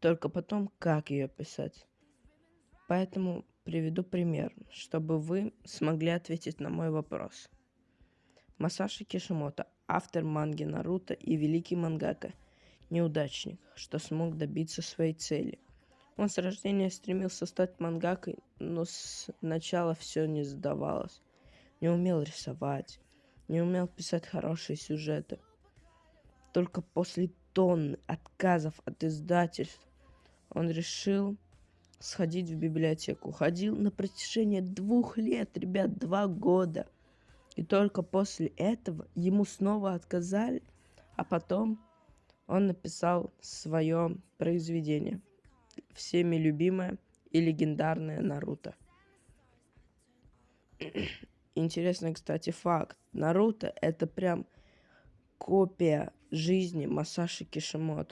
только потом, как ее писать. Поэтому приведу пример, чтобы вы смогли ответить на мой вопрос. Масаши Кишимото, автор манги Наруто и великий мангака, неудачник, что смог добиться своей цели. Он с рождения стремился стать мангакой, но сначала все не сдавалось. Не умел рисовать, не умел писать хорошие сюжеты. Только после тонны отказов от издательств он решил сходить в библиотеку. Ходил на протяжении двух лет, ребят, два года. И только после этого ему снова отказали, а потом он написал свое произведение, всеми любимое и легендарное Наруто. Интересный, кстати, факт. Наруто это прям копия жизни Масаши Кишимото.